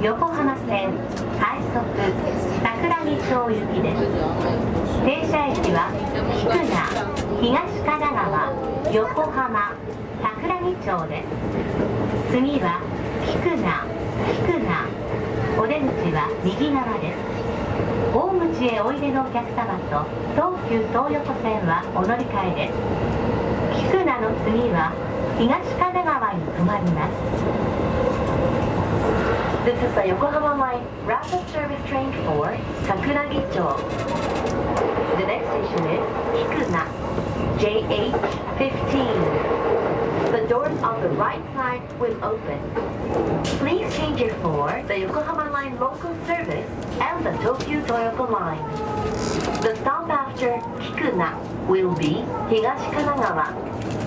横浜線快速桜木町行きです停車駅は菊名東神奈川横浜桜木町です次は菊名菊名お出口は右側です大口へおいでのお客様と東急東横線はお乗り換えです菊名の次は東神奈川に停まります This is the Yokohama Line Rapid Service Train for Sakuragicho. The next station is Kikuna, JH15. The doors on the right side will open. Please change it for the Yokohama Line local service and the Tokyo Toyoko Line. The stop after Kikuna will be Higashikanagawa. か